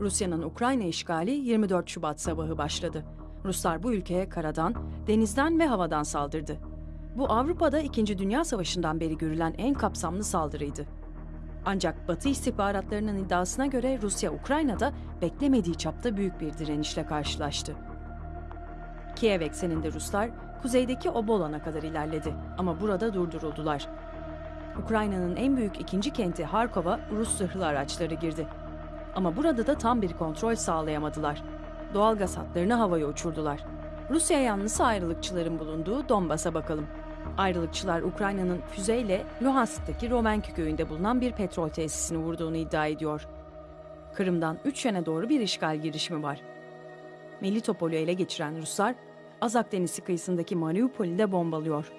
Rusya'nın Ukrayna işgali 24 Şubat sabahı başladı. Ruslar bu ülkeye karadan, denizden ve havadan saldırdı. Bu Avrupa'da 2. Dünya Savaşı'ndan beri görülen en kapsamlı saldırıydı. Ancak Batı istihbaratlarının iddiasına göre Rusya Ukrayna'da beklemediği çapta büyük bir direnişle karşılaştı. Kiev ekseninde Ruslar kuzeydeki Obolan'a kadar ilerledi ama burada durduruldular. Ukrayna'nın en büyük ikinci kenti Harkov'a Rus zırhlı araçları girdi. Ama burada da tam bir kontrol sağlayamadılar. Doğalgaz hatlarını havaya uçurdular. Rusya yanlısı ayrılıkçıların bulunduğu Donbas'a bakalım. Ayrılıkçılar Ukrayna'nın füzeyle Luhansk'taki Romenki köyünde bulunan bir petrol tesisini vurduğunu iddia ediyor. Kırım'dan üç yöne doğru bir işgal girişimi var. Melitopol'ü ele geçiren Ruslar, Azak Denizi kıyısındaki Mariupol'ü de bombalıyor.